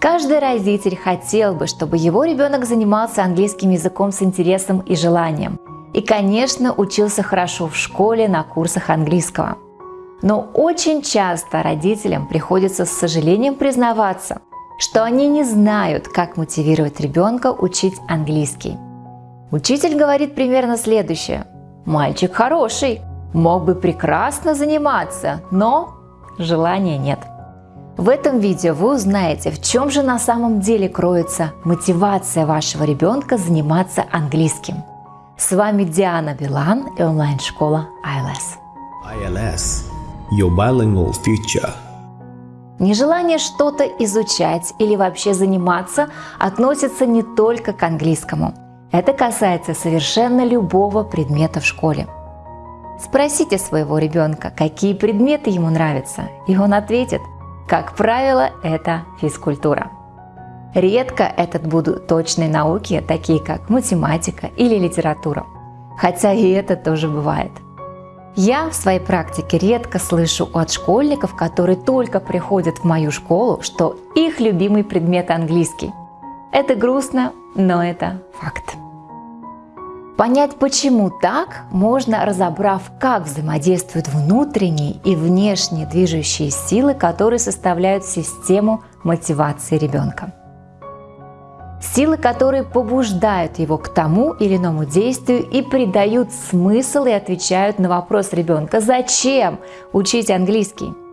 Каждый родитель хотел бы, чтобы его ребенок занимался английским языком с интересом и желанием. И, конечно, учился хорошо в школе на курсах английского. Но очень часто родителям приходится с сожалением признаваться, что они не знают, как мотивировать ребенка учить английский. Учитель говорит примерно следующее. Мальчик хороший, мог бы прекрасно заниматься, но желания нет. В этом видео вы узнаете, в чем же на самом деле кроется мотивация вашего ребенка заниматься английским. С вами Диана Билан и онлайн-школа ILS. ILS – Your Bilingual Future. Нежелание что-то изучать или вообще заниматься относится не только к английскому. Это касается совершенно любого предмета в школе. Спросите своего ребенка, какие предметы ему нравятся, и он ответит – как правило, это физкультура. Редко это будут точные науки, такие как математика или литература. Хотя и это тоже бывает. Я в своей практике редко слышу от школьников, которые только приходят в мою школу, что их любимый предмет английский. Это грустно, но это факт. Понять, почему так, можно, разобрав, как взаимодействуют внутренние и внешние движущие силы, которые составляют систему мотивации ребенка. Силы, которые побуждают его к тому или иному действию и придают смысл и отвечают на вопрос ребенка «Зачем учить английский?».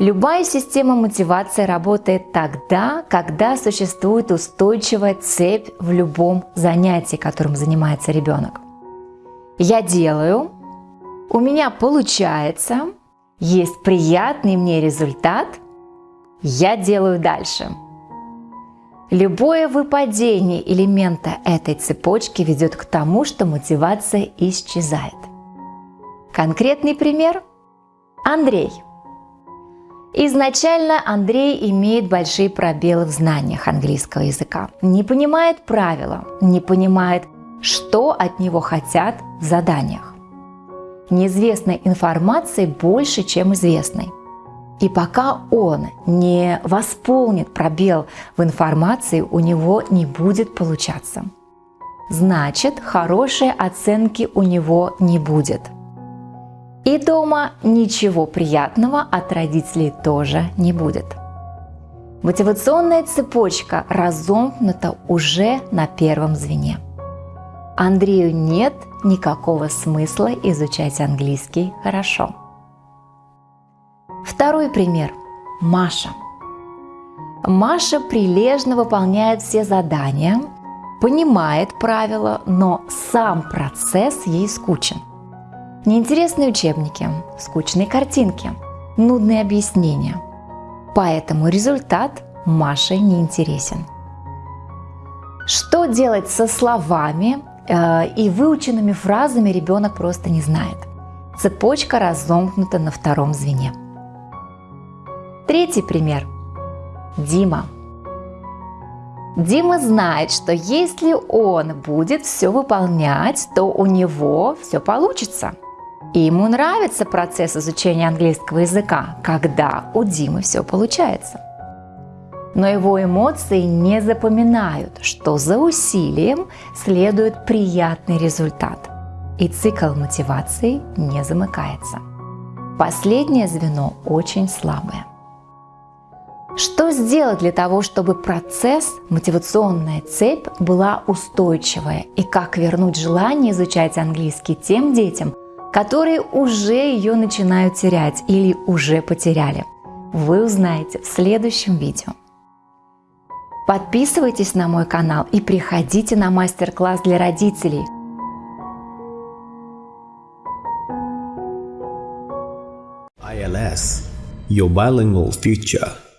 Любая система мотивации работает тогда, когда существует устойчивая цепь в любом занятии, которым занимается ребенок. Я делаю, у меня получается, есть приятный мне результат, я делаю дальше. Любое выпадение элемента этой цепочки ведет к тому, что мотивация исчезает. Конкретный пример – Андрей – Изначально Андрей имеет большие пробелы в знаниях английского языка. Не понимает правила, не понимает, что от него хотят в заданиях. Неизвестной информации больше, чем известной. И пока он не восполнит пробел в информации, у него не будет получаться. Значит, хорошей оценки у него не будет – и дома ничего приятного от родителей тоже не будет. Мотивационная цепочка разомкнута уже на первом звене. Андрею нет никакого смысла изучать английский хорошо. Второй пример. Маша. Маша прилежно выполняет все задания, понимает правила, но сам процесс ей скучен. Неинтересные учебники, скучные картинки, нудные объяснения. Поэтому результат Маше не интересен. Что делать со словами э, и выученными фразами ребенок просто не знает. Цепочка разомкнута на втором звене. Третий пример. Дима. Дима знает, что если он будет все выполнять, то у него все получится – и ему нравится процесс изучения английского языка, когда у Димы все получается. Но его эмоции не запоминают, что за усилием следует приятный результат, и цикл мотивации не замыкается. Последнее звено очень слабое. Что сделать для того, чтобы процесс, мотивационная цепь была устойчивая? И как вернуть желание изучать английский тем детям, которые уже ее начинают терять или уже потеряли. Вы узнаете в следующем видео. Подписывайтесь на мой канал и приходите на мастер-класс для родителей. ILS – Your Bilingual Future